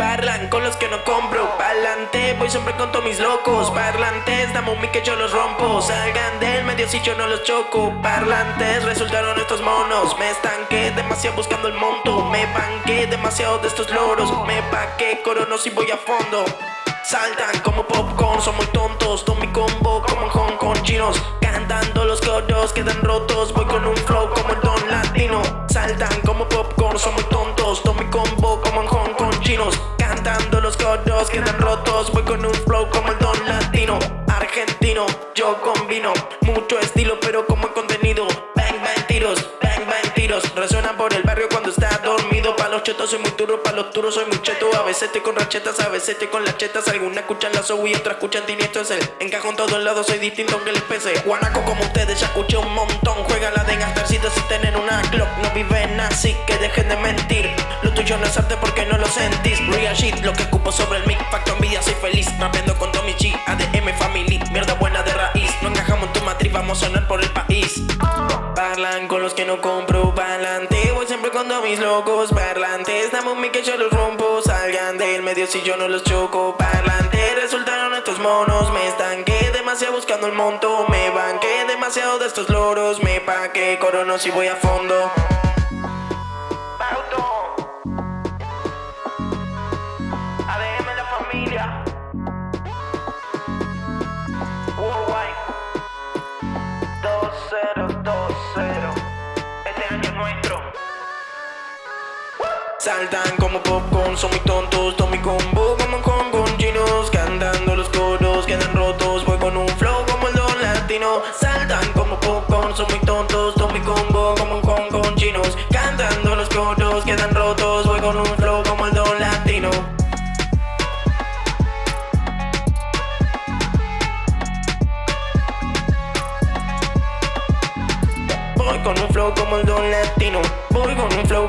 Parlan con los que no compro Pa'lante, voy siempre con todos mis locos Parlantes, dame un que yo los rompo. Salgan del medio si yo no los choco. Parlantes, resultaron estos monos. Me estanqué demasiado buscando el monto. Me banqué demasiado de estos loros. Me paqué corono si voy a fondo. Saltan como popcorn, son muy tontos. Tomo mi combo como en Hong Kong chinos. Cantando los coros quedan rotos combino Mucho estilo pero como el contenido. Bang bang tiros, bang bang tiros. Resuenan por el barrio cuando está dormido. Pa' los chetos soy muy duro, pa' los duros soy muy cheto. A veces estoy con rachetas, a veces estoy con las chetas Algunas escuchan la soul y otras escuchan tiniestro es el Encajo en todos lados, soy distinto aunque les pese Guanaco como ustedes ya escuché un montón. Juega la de gastarcito si tienen una clock. No viven así que dejen de mentir. Lo tuyo no es arte porque no lo sentís. Real shit, lo que escupo sobre el mic. Facto envidia, soy feliz Rapeando con Tommy G, ADM Family sonar por el país. Parlan con los que no compro Pa'lante, voy siempre todos mis locos Parlantes, dame un mic que yo los rompo Salgan del medio si yo no los choco Parlante, resultaron estos monos Me estanqué demasiado buscando el monto Me banqué demasiado de estos loros Me paqué corono si voy a fondo Saltan como popcorn, son muy tontos Tomo mi combo como con con chinos Cantando los coros, quedan rotos Voy con un flow como el don latino. Saltan como popcorn, son muy tontos Voy con un flow como el don latino. Voy con un flow